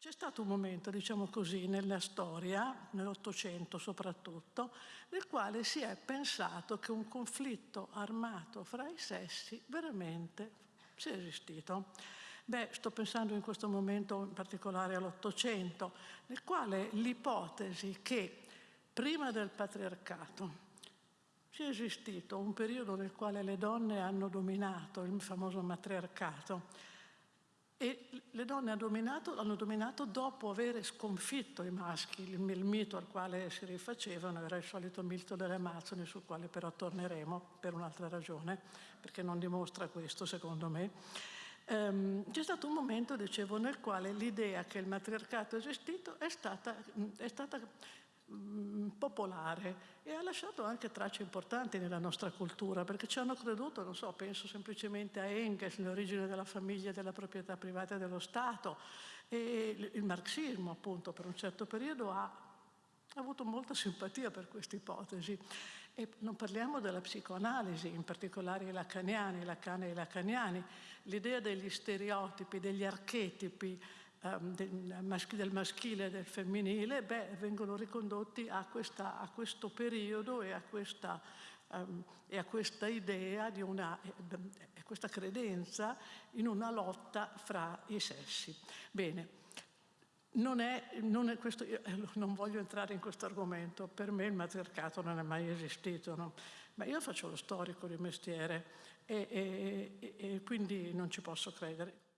C'è stato un momento, diciamo così, nella storia, nell'Ottocento soprattutto, nel quale si è pensato che un conflitto armato fra i sessi veramente sia esistito. Beh, sto pensando in questo momento in particolare all'Ottocento, nel quale l'ipotesi che prima del patriarcato sia esistito un periodo nel quale le donne hanno dominato il famoso matriarcato e le donne hanno dominato, dopo aver sconfitto i maschi, il, il, mito al quale si rifacevano era il solito mito delle Amazzoni, sul quale però torneremo per un'altra ragione, perché non dimostra questo secondo me. Um, c'è stato un momento, dicevo, nel quale l'idea che il matriarcato è esistito è stata, è stata popolare e ha lasciato anche tracce importanti nella nostra cultura perché ci hanno creduto, non so, penso semplicemente a Engels, l'origine della famiglia e della proprietà privata dello Stato. E il marxismo appunto per un certo periodo ha ha avuto molta simpatia per questa ipotesi. E non parliamo della psicoanalisi, in particolare i lacaniani, Lacan e i lacaniani, l'idea degli stereotipi, degli archetipi um, del, maschile e del femminile, beh, vengono ricondotti a, questa, a, questo periodo e a questa, um, e a questa idea di una, e questa credenza in una lotta fra i sessi. Bene, non, è, non, è questo, non, voglio entrare in questo argomento, per me il matriarcato non è mai esistito, no? ma io faccio lo storico di mestiere e, e, e quindi non ci posso credere.